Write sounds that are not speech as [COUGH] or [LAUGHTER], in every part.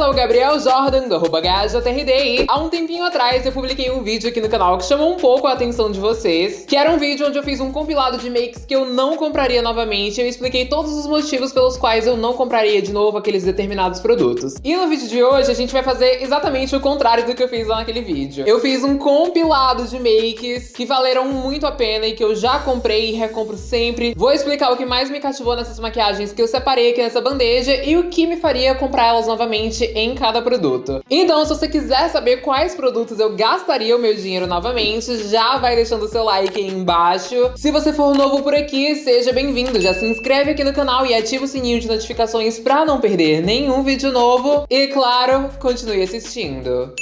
sou o Gabriel Jordan, do GajaTRD, há um tempinho atrás eu publiquei um vídeo aqui no canal que chamou um pouco a atenção de vocês, que era um vídeo onde eu fiz um compilado de makes que eu não compraria novamente, eu expliquei todos os motivos pelos quais eu não compraria de novo aqueles determinados produtos. E no vídeo de hoje a gente vai fazer exatamente o contrário do que eu fiz lá naquele vídeo. Eu fiz um compilado de makes que valeram muito a pena e que eu já comprei e recompro sempre. Vou explicar o que mais me cativou nessas maquiagens que eu separei aqui nessa bandeja e o que me faria comprar elas novamente em cada produto. Então, se você quiser saber quais produtos eu gastaria o meu dinheiro novamente, já vai deixando o seu like aí embaixo. Se você for novo por aqui, seja bem-vindo. Já se inscreve aqui no canal e ativa o sininho de notificações para não perder nenhum vídeo novo. E, claro, continue assistindo.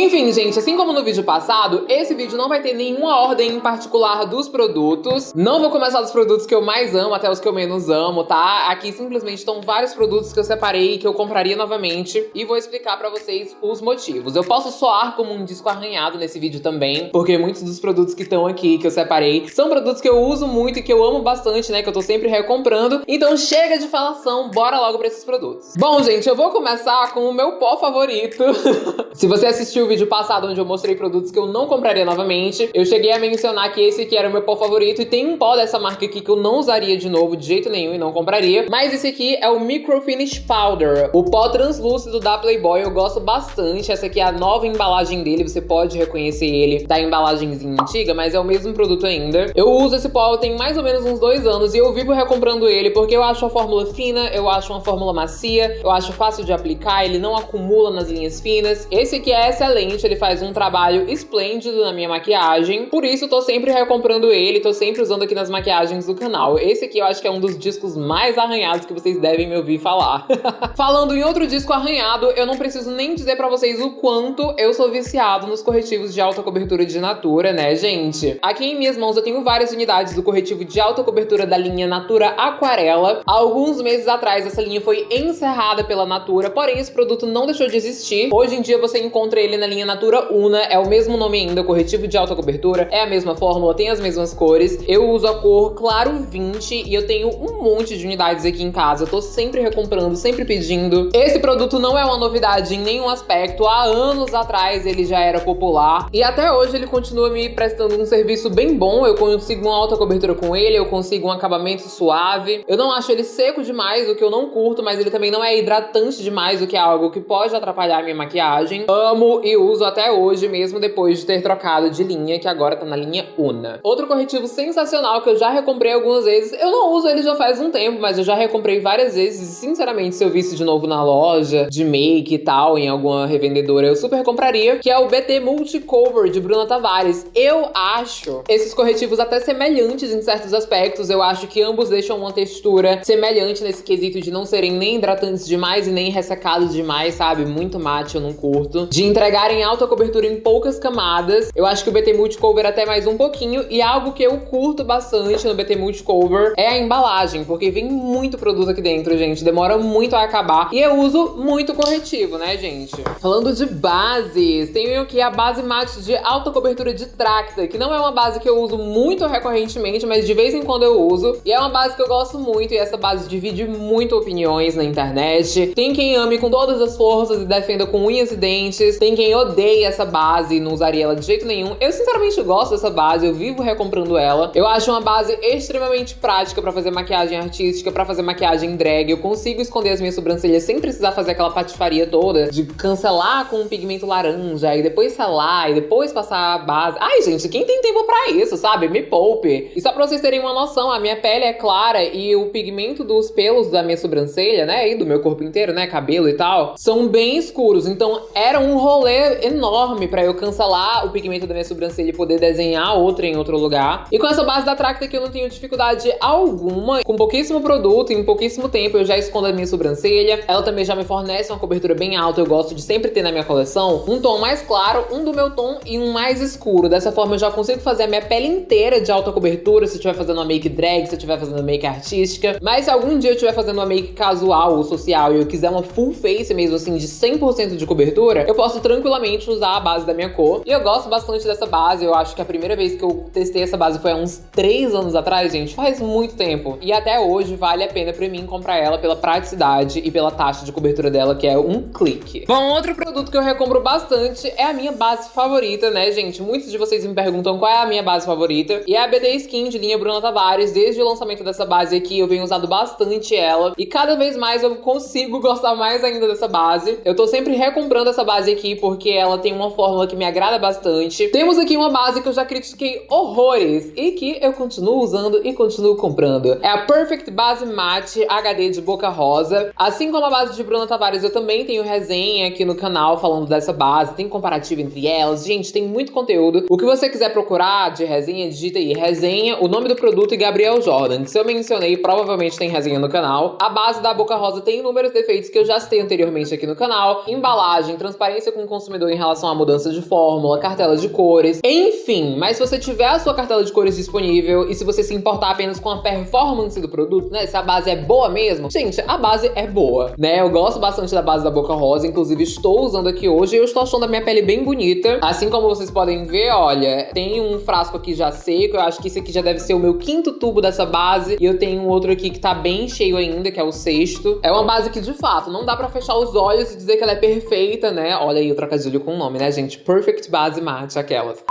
Enfim, gente, assim como no vídeo passado, esse vídeo não vai ter nenhuma ordem em particular dos produtos. Não vou começar dos produtos que eu mais amo até os que eu menos amo, tá? Aqui simplesmente estão vários produtos que eu separei e que eu compraria novamente e vou explicar pra vocês os motivos. Eu posso soar como um disco arranhado nesse vídeo também, porque muitos dos produtos que estão aqui, que eu separei, são produtos que eu uso muito e que eu amo bastante, né? Que eu tô sempre recomprando. Então chega de falação, bora logo pra esses produtos. Bom, gente, eu vou começar com o meu pó favorito. [LAUGHS] Se você assistiu vídeo passado onde eu mostrei produtos que eu não compraria novamente, eu cheguei a mencionar que esse aqui era o meu pó favorito e tem um pó dessa marca aqui que eu não usaria de novo de jeito nenhum e não compraria, mas esse aqui é o Micro Finish Powder, o pó translúcido da Playboy, eu gosto bastante, essa aqui é a nova embalagem dele, você pode reconhecer ele da embalagenzinha antiga, mas é o mesmo produto ainda. Eu uso esse pó tem mais ou menos uns dois anos e eu vivo recomprando ele porque eu acho a fórmula fina, eu acho uma fórmula macia, eu acho fácil de aplicar, ele não acumula nas linhas finas. Esse aqui é excelente excelente, ele faz um trabalho esplêndido na minha maquiagem. Por isso, tô sempre recomprando ele, tô sempre usando aqui nas maquiagens do canal. Esse aqui eu acho que é um dos discos mais arranhados que vocês devem me ouvir falar. [LAUGHS] Falando em outro disco arranhado, eu não preciso nem dizer pra vocês o quanto eu sou viciado nos corretivos de alta cobertura de Natura, né, gente? Aqui em minhas mãos eu tenho várias unidades do corretivo de alta cobertura da linha Natura Aquarela. Alguns meses atrás, essa linha foi encerrada pela Natura, porém esse produto não deixou de existir. Hoje em dia você encontra ele na linha Natura Una, é o mesmo nome ainda, corretivo de alta cobertura, é a mesma fórmula, tem as mesmas cores. Eu uso a cor Claro 20 e eu tenho um monte de unidades aqui em casa, tô sempre recomprando, sempre pedindo. Esse produto não é uma novidade em nenhum aspecto, há anos atrás ele já era popular e até hoje ele continua me prestando um serviço bem bom, eu consigo uma alta cobertura com ele, eu consigo um acabamento suave. Eu não acho ele seco demais, o que eu não curto, mas ele também não é hidratante demais, o que é algo que pode atrapalhar minha maquiagem. Amo e uso até hoje, mesmo depois de ter trocado de linha, que agora tá na linha Una. Outro corretivo sensacional que eu já recomprei algumas vezes, eu não uso ele já faz um tempo, mas eu já recomprei várias vezes, e sinceramente, se eu visse de novo na loja, de make e tal, em alguma revendedora, eu super compraria, que é o BT Multicover de Bruna Tavares. Eu acho esses corretivos até semelhantes em certos aspectos, eu acho que ambos deixam uma textura semelhante nesse quesito de não serem nem hidratantes demais e nem ressecados demais, sabe? Muito mate, eu não curto. De entregar em alta cobertura em poucas camadas. Eu acho que o BT Multicover até mais um pouquinho. E algo que eu curto bastante no BT Multicover é a embalagem, porque vem muito produto aqui dentro, gente. Demora muito a acabar. E eu uso muito corretivo, né, gente? Falando de bases, tenho aqui a base mate de alta cobertura de Tracta, que não é uma base que eu uso muito recorrentemente, mas de vez em quando eu uso. E é uma base que eu gosto muito, e essa base divide muito opiniões na internet. Tem quem ame com todas as forças e defenda com unhas e dentes. Tem quem odeia essa base e não usaria ela de jeito nenhum. Eu sinceramente gosto dessa base, eu vivo recomprando ela. Eu acho uma base extremamente prática pra fazer maquiagem artística, pra fazer maquiagem drag. Eu consigo esconder as minhas sobrancelhas sem precisar fazer aquela patifaria toda de cancelar com um pigmento laranja e depois selar e depois passar a base. Ai, gente, quem tem tempo pra isso, sabe? Me poupe. E só pra vocês terem uma noção, a minha pele é clara e o pigmento dos pelos da minha sobrancelha, né, e do meu corpo inteiro, né, cabelo e tal, são bem escuros. Então era um rolê enorme pra eu cancelar o pigmento da minha sobrancelha e poder desenhar outra em outro lugar. E com essa base da Tracta que eu não tenho dificuldade alguma, com pouquíssimo produto, em pouquíssimo tempo eu já escondo a minha sobrancelha. Ela também já me fornece uma cobertura bem alta, eu gosto de sempre ter na minha coleção um tom mais claro, um do meu tom e um mais escuro. Dessa forma eu já consigo fazer a minha pele inteira de alta cobertura, se eu estiver fazendo uma make drag, se eu estiver fazendo uma make artística. Mas se algum dia eu estiver fazendo uma make casual ou social e eu quiser uma full face mesmo assim, de 100% de cobertura, eu posso tranquilamente tranquilamente usar a base da minha cor. E eu gosto bastante dessa base, eu acho que a primeira vez que eu testei essa base foi há uns 3 anos atrás, gente, faz muito tempo. E até hoje vale a pena pra mim comprar ela pela praticidade e pela taxa de cobertura dela, que é um clique. Bom, outro produto que eu recombro bastante é a minha base favorita, né, gente? Muitos de vocês me perguntam qual é a minha base favorita. E é a BD Skin de linha Bruna Tavares. Desde o lançamento dessa base aqui, eu venho usando bastante ela. E cada vez mais eu consigo [LAUGHS] gostar mais ainda dessa base. Eu tô sempre recomprando essa base aqui, porque ela tem uma fórmula que me agrada bastante. Temos aqui uma base que eu já critiquei horrores e que eu continuo usando e continuo comprando. É a Perfect Base Matte HD de Boca Rosa. Assim como a base de Bruna Tavares, eu também tenho resenha aqui no canal falando dessa base, tem comparativo entre elas. Gente, tem muito conteúdo. O que você quiser procurar de resenha, digita aí resenha, o nome do produto e Gabriel Jordan. Que se eu mencionei, provavelmente tem resenha no canal. A base da Boca Rosa tem inúmeros defeitos que eu já citei anteriormente aqui no canal. Embalagem, transparência com o consumidor em relação à mudança de fórmula, cartela de cores, enfim. Mas se você tiver a sua cartela de cores disponível e se você se importar apenas com a performance do produto, né? Se a base é boa mesmo, gente, a base é boa, né? Eu gosto bastante da base da Boca Rosa, inclusive estou usando aqui hoje e eu estou achando a minha pele bem bonita. Assim como vocês podem ver, olha, tem um frasco aqui já seco, eu acho que esse aqui já deve ser o meu quinto tubo dessa base e eu tenho um outro aqui que tá bem cheio ainda, que é o sexto. É uma base que, de fato, não dá pra fechar os olhos e dizer que ela é perfeita, né? Olha aí o trocadilho com o nome, né, gente? Perfect Base Matte, aquelas.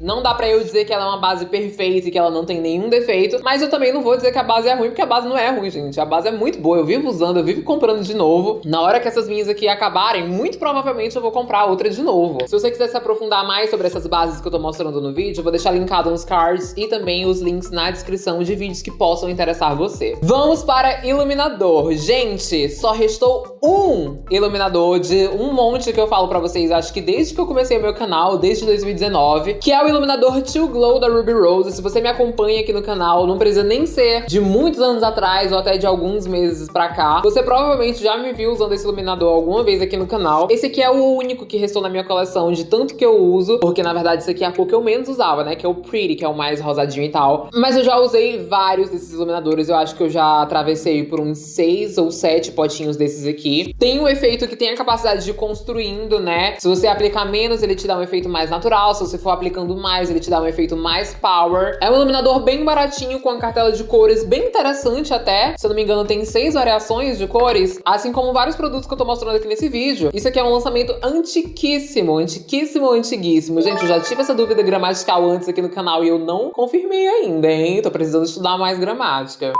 Não dá pra eu dizer que ela é uma base perfeita e que ela não tem nenhum defeito, mas eu também não vou dizer que a base é ruim, porque a base não é ruim, gente. A base é muito boa, eu vivo usando, eu vivo comprando de novo. Na hora que essas minhas aqui acabarem, muito provavelmente eu vou comprar outra de novo. Se você quiser se aprofundar mais sobre essas bases que eu tô mostrando no vídeo, eu vou deixar linkado nos cards e também os links na descrição de vídeos que possam interessar você. Vamos para iluminador. Gente, só restou um iluminador de um monte que eu falo pra vocês, acho que desde que eu comecei meu canal, desde 2019, que é o o iluminador Too Glow da Ruby Rose. Se você me acompanha aqui no canal, não precisa nem ser de muitos anos atrás ou até de alguns meses pra cá. Você provavelmente já me viu usando esse iluminador alguma vez aqui no canal. Esse aqui é o único que restou na minha coleção de tanto que eu uso, porque na verdade esse aqui é a cor que eu menos usava, né? Que é o Pretty, que é o mais rosadinho e tal. Mas eu já usei vários desses iluminadores. Eu acho que eu já atravessei por uns seis ou sete potinhos desses aqui. Tem um efeito que tem a capacidade de ir construindo, né? Se você aplicar menos, ele te dá um efeito mais natural. Se você for aplicando mais, ele te dá um efeito mais power. É um iluminador bem baratinho, com a cartela de cores bem interessante até. Se eu não me engano, tem seis variações de cores, assim como vários produtos que eu tô mostrando aqui nesse vídeo. Isso aqui é um lançamento antiquíssimo, antiquíssimo, antiguíssimo. Gente, eu já tive essa dúvida gramatical antes aqui no canal e eu não confirmei ainda, hein? Tô precisando estudar mais gramática.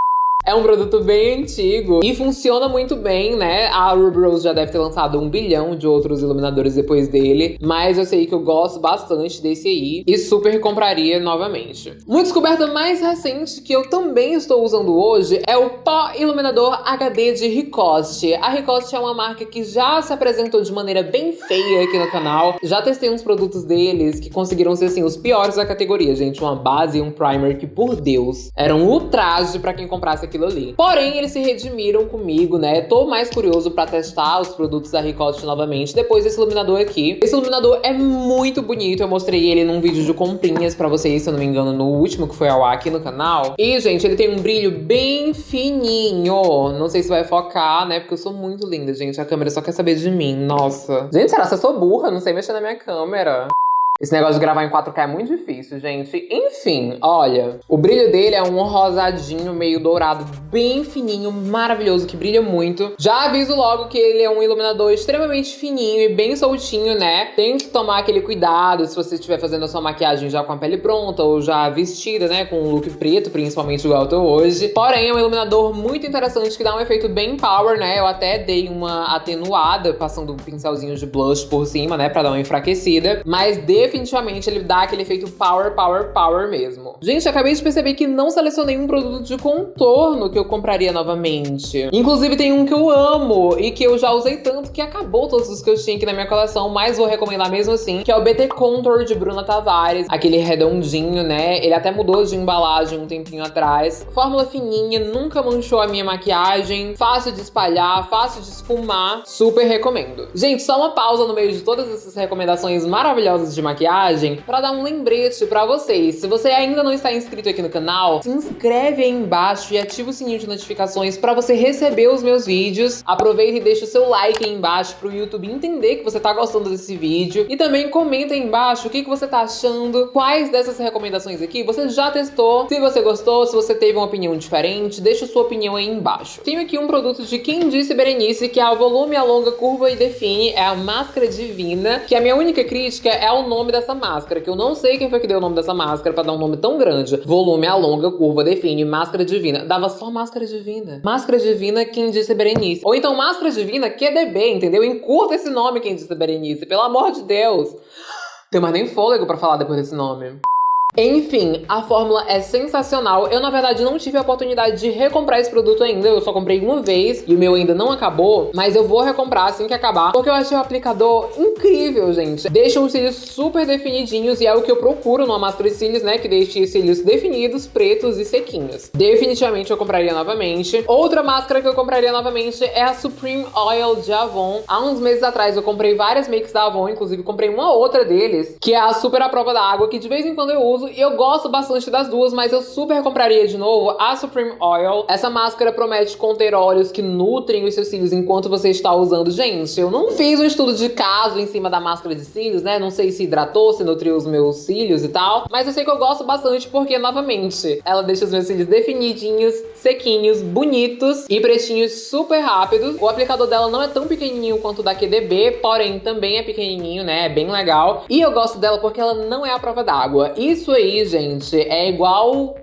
É um produto bem antigo e funciona muito bem, né? A Ruby Rose já deve ter lançado um bilhão de outros iluminadores depois dele, mas eu sei que eu gosto bastante desse aí e super compraria novamente. Uma descoberta mais recente que eu também estou usando hoje é o pó iluminador HD de Ricoste. A Ricoste é uma marca que já se apresentou de maneira bem feia aqui no canal. Já testei uns produtos deles que conseguiram ser, assim, os piores da categoria, gente. Uma base e um primer que, por Deus, eram um ultraje pra quem comprasse aqui aquilo ali. Porém, eles se redimiram comigo, né? Tô mais curioso pra testar os produtos da Ricotte novamente depois desse iluminador aqui. Esse iluminador é muito bonito, eu mostrei ele num vídeo de comprinhas pra vocês, se eu não me engano, no último que foi ao ar aqui no canal. E, gente, ele tem um brilho bem fininho. Não sei se vai focar, né? Porque eu sou muito linda, gente. A câmera só quer saber de mim, nossa. Gente, será que eu sou burra? Não sei mexer na minha câmera. Esse negócio de gravar em 4K é muito difícil, gente. Enfim, olha. O brilho dele é um rosadinho meio dourado, bem fininho, maravilhoso, que brilha muito. Já aviso logo que ele é um iluminador extremamente fininho e bem soltinho, né? Tem que tomar aquele cuidado se você estiver fazendo a sua maquiagem já com a pele pronta ou já vestida, né? Com um look preto, principalmente igual eu tô hoje. Porém, é um iluminador muito interessante que dá um efeito bem power, né? Eu até dei uma atenuada, passando um pincelzinho de blush por cima, né? Pra dar uma enfraquecida. Mas de definitivamente ele dá aquele efeito power, power, power mesmo. Gente, acabei de perceber que não selecionei um produto de contorno que eu compraria novamente. Inclusive tem um que eu amo e que eu já usei tanto que acabou todos os que eu tinha aqui na minha coleção, mas vou recomendar mesmo assim, que é o BT Contour de Bruna Tavares. Aquele redondinho, né? Ele até mudou de embalagem um tempinho atrás. Fórmula fininha, nunca manchou a minha maquiagem, fácil de espalhar, fácil de esfumar. Super recomendo. Gente, só uma pausa no meio de todas essas recomendações maravilhosas de maquiagem maquiagem pra dar um lembrete pra vocês. Se você ainda não está inscrito aqui no canal, se inscreve aí embaixo e ativa o sininho de notificações pra você receber os meus vídeos. Aproveita e deixa o seu like aí embaixo pro YouTube entender que você tá gostando desse vídeo. E também comenta aí embaixo o que, que você tá achando, quais dessas recomendações aqui você já testou, se você gostou, se você teve uma opinião diferente, deixa sua opinião aí embaixo. Tenho aqui um produto de Quem Disse Berenice, que é a volume, alonga, curva e define, é a máscara divina, que a minha única crítica é o nome dessa máscara, que eu não sei quem foi que deu o nome dessa máscara pra dar um nome tão grande. Volume, alonga, curva, define, máscara divina. Dava só máscara divina. Máscara divina, Quem Disse Berenice. Ou então máscara divina, QDB, entendeu? Encurta esse nome, Quem Disse Berenice, pelo amor de Deus. Tem mais nem fôlego pra falar depois desse nome. Enfim, a fórmula é sensacional. Eu, na verdade, não tive a oportunidade de recomprar esse produto ainda. Eu só comprei uma vez e o meu ainda não acabou. Mas eu vou recomprar assim que acabar, porque eu achei o aplicador incrível, gente. Deixa os cílios super definidinhos e é o que eu procuro numa máscara de cílios, né? Que deixe cílios definidos, pretos e sequinhos. Definitivamente eu compraria novamente. Outra máscara que eu compraria novamente é a Supreme Oil de Avon. Há uns meses atrás eu comprei várias makes da Avon, inclusive comprei uma outra deles, que é a super à prova da água, que de vez em quando eu uso e eu gosto bastante das duas, mas eu super compraria de novo a Supreme Oil. Essa máscara promete conter óleos que nutrem os seus cílios enquanto você está usando. Gente, eu não fiz um estudo de caso em cima da máscara de cílios, né? Não sei se hidratou, se nutriu os meus cílios e tal. Mas eu sei que eu gosto bastante porque, novamente, ela deixa os meus cílios definidinhos, sequinhos, bonitos e pretinhos super rápidos. O aplicador dela não é tão pequenininho quanto o da QDB, porém também é pequenininho, né? É bem legal. E eu gosto dela porque ela não é a prova d'água. Isso aí, gente, é igual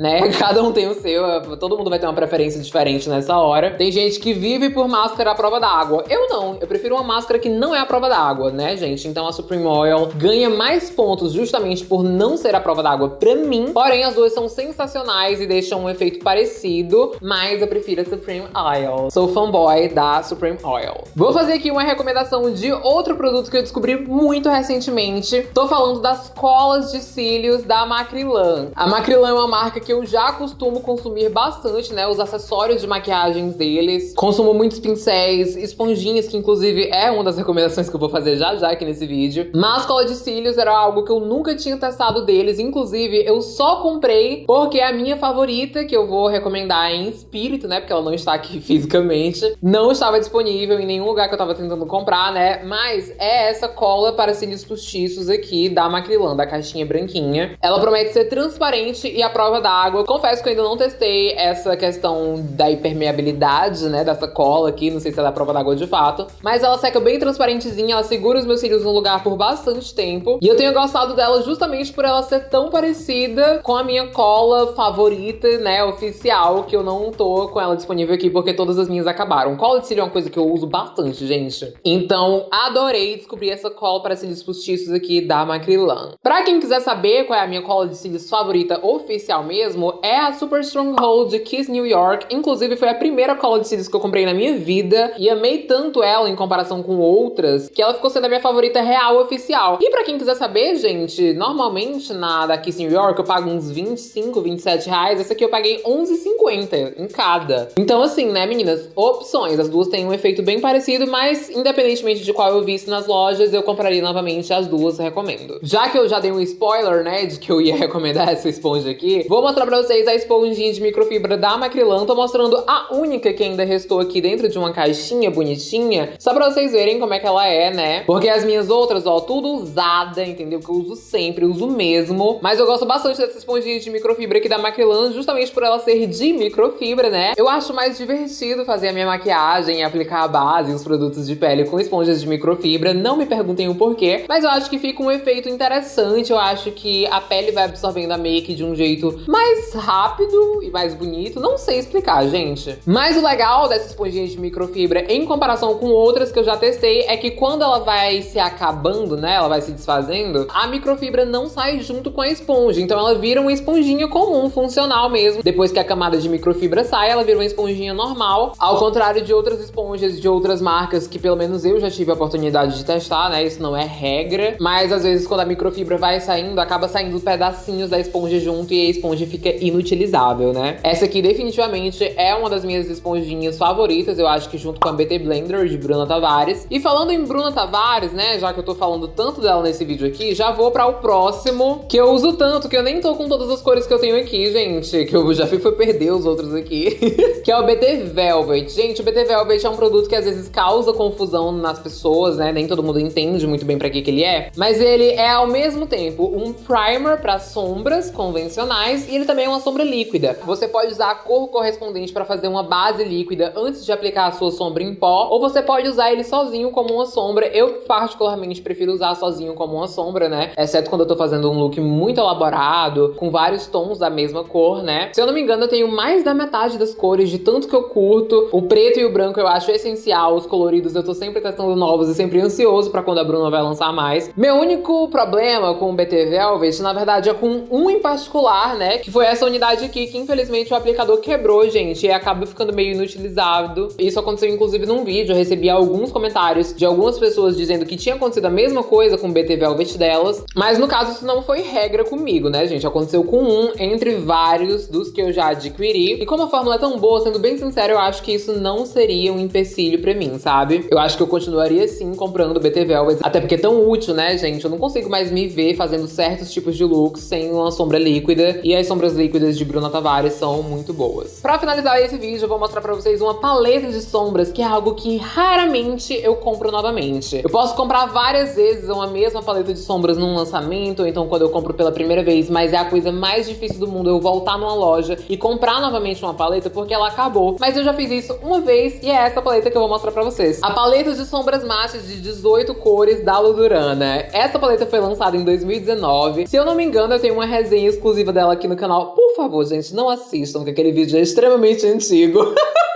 né? [LAUGHS] Cada um tem o seu, todo mundo vai ter uma preferência diferente nessa hora. Tem gente que vive por máscara à prova d'água. Eu não, eu prefiro uma máscara que não é à prova d'água, né, gente? Então a Supreme Oil ganha mais pontos justamente por não ser à prova d'água pra mim. Porém, as duas são sensacionais e deixam um efeito parecido, mas eu prefiro a Supreme Oil. Sou fanboy da Supreme Oil. Vou fazer aqui uma recomendação de outro produto que eu descobri muito recentemente. Tô falando das colas de cílios da Macrilan. A Macrilan é uma marca que que eu já costumo consumir bastante, né? Os acessórios de maquiagens deles. Consumo muitos pincéis, esponjinhas, que inclusive é uma das recomendações que eu vou fazer já já aqui nesse vídeo. Mas cola de cílios era algo que eu nunca tinha testado deles. Inclusive, eu só comprei porque é a minha favorita, que eu vou recomendar em espírito, né? Porque ela não está aqui [LAUGHS] fisicamente. Não estava disponível em nenhum lugar que eu tava tentando comprar, né? Mas é essa cola para cílios postiços aqui da Macrilan, da caixinha branquinha. Ela promete ser transparente e a prova da água. Confesso que eu ainda não testei essa questão da hipermeabilidade, né, dessa cola aqui, não sei se é prova d'água de fato, mas ela seca bem transparentezinha, ela segura os meus cílios no lugar por bastante tempo, e eu tenho gostado dela justamente por ela ser tão parecida com a minha cola favorita, né, oficial, que eu não tô com ela disponível aqui porque todas as minhas acabaram. Cola de cílio é uma coisa que eu uso bastante, gente. Então, adorei descobrir essa cola para cílios postiços aqui da Macrilan. Pra quem quiser saber qual é a minha cola de cílios favorita oficial mesmo, é a Super Stronghold Kiss New York. Inclusive, foi a primeira cola de cílios que eu comprei na minha vida. E amei tanto ela em comparação com outras, que ela ficou sendo a minha favorita real oficial. E pra quem quiser saber, gente, normalmente na da Kiss New York eu pago uns 25, 27 reais. Essa aqui eu paguei 11,50 em cada. Então, assim, né, meninas? Opções. As duas têm um efeito bem parecido, mas independentemente de qual eu visse nas lojas, eu compraria novamente as duas, recomendo. Já que eu já dei um spoiler, né, de que eu ia [LAUGHS] recomendar essa esponja aqui, vou mostrar pra vocês a esponjinha de microfibra da Macrilan. Tô mostrando a única que ainda restou aqui dentro de uma caixinha bonitinha, só pra vocês verem como é que ela é, né? Porque as minhas outras, ó, tudo usada, entendeu? Que eu uso sempre, uso mesmo. Mas eu gosto bastante dessa esponjinha de microfibra aqui da Macrilan, justamente por ela ser de microfibra, né? Eu acho mais divertido fazer a minha maquiagem e aplicar a base e os produtos de pele com esponjas de microfibra. Não me perguntem o porquê, mas eu acho que fica um efeito interessante. Eu acho que a pele vai absorvendo a make de um jeito mais mais rápido e mais bonito. Não sei explicar, gente. Mas o legal dessa esponjinha de microfibra, em comparação com outras que eu já testei, é que quando ela vai se acabando, né, ela vai se desfazendo, a microfibra não sai junto com a esponja. Então ela vira uma esponjinha comum, funcional mesmo. Depois que a camada de microfibra sai, ela vira uma esponjinha normal. Ao contrário de outras esponjas de outras marcas que pelo menos eu já tive a oportunidade de testar, né? Isso não é regra. Mas às vezes quando a microfibra vai saindo, acaba saindo pedacinhos da esponja junto e a esponja fica inutilizável, né? Essa aqui definitivamente é uma das minhas esponjinhas favoritas, eu acho que junto com a BT Blender de Bruna Tavares. E falando em Bruna Tavares, né, já que eu tô falando tanto dela nesse vídeo aqui, já vou para o próximo, que eu uso tanto, que eu nem tô com todas as cores que eu tenho aqui, gente, que eu já fui perder os outros aqui, [LAUGHS] que é o BT Velvet. Gente, o BT Velvet é um produto que às vezes causa confusão nas pessoas, né, nem todo mundo entende muito bem pra que que ele é, mas ele é ao mesmo tempo um primer para sombras convencionais e também é uma sombra líquida. Você pode usar a cor correspondente para fazer uma base líquida antes de aplicar a sua sombra em pó, ou você pode usar ele sozinho como uma sombra. Eu particularmente prefiro usar sozinho como uma sombra, né? Exceto quando eu tô fazendo um look muito elaborado, com vários tons da mesma cor, né? Se eu não me engano, eu tenho mais da metade das cores, de tanto que eu curto. O preto e o branco eu acho essencial, os coloridos eu tô sempre testando novos e sempre ansioso pra quando a Bruna vai lançar mais. Meu único problema com o BT Velvet, na verdade, é com um em particular, né? Que foi essa unidade aqui, que infelizmente o aplicador quebrou, gente, e acaba ficando meio inutilizado. Isso aconteceu, inclusive, num vídeo. Eu recebi alguns comentários de algumas pessoas dizendo que tinha acontecido a mesma coisa com o BT Velvet delas. Mas no caso, isso não foi regra comigo, né, gente? Aconteceu com um entre vários dos que eu já adquiri. E como a fórmula é tão boa, sendo bem sincero, eu acho que isso não seria um empecilho pra mim, sabe? Eu acho que eu continuaria sim comprando o BT Velvet. Até porque é tão útil, né, gente? Eu não consigo mais me ver fazendo certos tipos de looks sem uma sombra líquida. E as sombras líquidas de Bruna Tavares são muito boas. Pra finalizar esse vídeo, eu vou mostrar pra vocês uma paleta de sombras, que é algo que raramente eu compro novamente. Eu posso comprar várias vezes uma mesma paleta de sombras num lançamento, ou então quando eu compro pela primeira vez, mas é a coisa mais difícil do mundo eu voltar numa loja e comprar novamente uma paleta porque ela acabou. Mas eu já fiz isso uma vez e é essa paleta que eu vou mostrar pra vocês. A paleta de sombras mates de 18 cores da Ludurana. Essa paleta foi lançada em 2019. Se eu não me engano, eu tenho uma resenha exclusiva dela aqui no canal. Por favor, gente, não assistam, que aquele vídeo é extremamente antigo. [LAUGHS]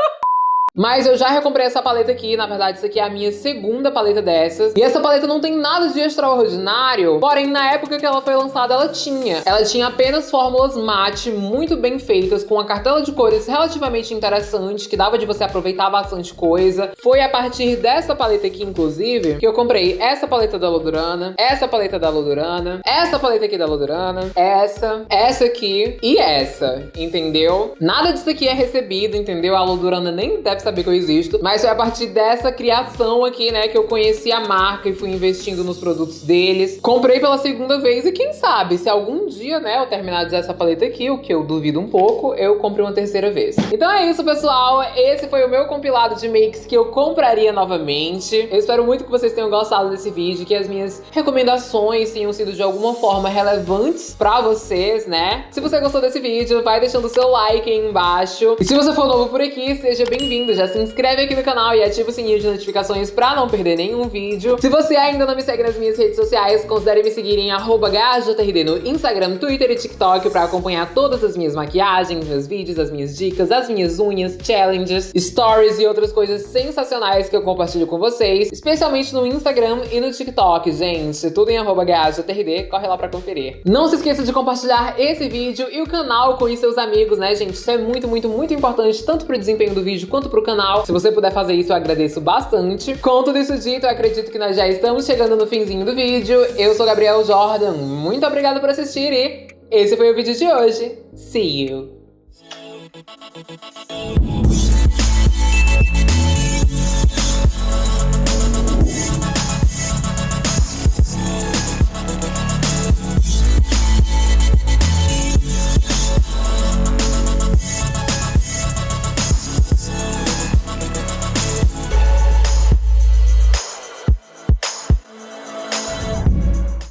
Mas eu já recomprei essa paleta aqui, na verdade isso aqui é a minha segunda paleta dessas. E essa paleta não tem nada de extraordinário, porém na época que ela foi lançada ela tinha. Ela tinha apenas fórmulas mate muito bem feitas, com uma cartela de cores relativamente interessante, que dava de você aproveitar bastante coisa. Foi a partir dessa paleta aqui, inclusive, que eu comprei essa paleta da Lodurana, essa paleta da Lodurana, essa paleta aqui da Lodurana, essa, essa aqui e essa, entendeu? Nada disso aqui é recebido, entendeu? A Lodurana nem deve saber que eu existo. Mas foi a partir dessa criação aqui, né, que eu conheci a marca e fui investindo nos produtos deles. Comprei pela segunda vez e quem sabe, se algum dia, né, eu terminar de usar essa paleta aqui, o que eu duvido um pouco, eu comprei uma terceira vez. Então é isso, pessoal. Esse foi o meu compilado de makes que eu compraria novamente. Eu espero muito que vocês tenham gostado desse vídeo, que as minhas recomendações tenham sido de alguma forma relevantes pra vocês, né? Se você gostou desse vídeo, vai deixando o seu like aí embaixo. E se você for novo por aqui, seja bem-vindo já se inscreve aqui no canal e ativa o sininho de notificações pra não perder nenhum vídeo. Se você ainda não me segue nas minhas redes sociais, considere me seguir em GHJRD no Instagram, Twitter e TikTok pra acompanhar todas as minhas maquiagens, meus vídeos, as minhas dicas, as minhas unhas, challenges, stories e outras coisas sensacionais que eu compartilho com vocês, especialmente no Instagram e no TikTok, gente. Tudo em GHJRD, corre lá pra conferir. Não se esqueça de compartilhar esse vídeo e o canal com seus amigos, né, gente? Isso é muito, muito, muito importante, tanto pro desempenho do vídeo quanto pro canal. Se você puder fazer isso, eu agradeço bastante. Com tudo isso dito, eu acredito que nós já estamos chegando no finzinho do vídeo. Eu sou Gabriel Jordan, muito obrigada por assistir e esse foi o vídeo de hoje. See you!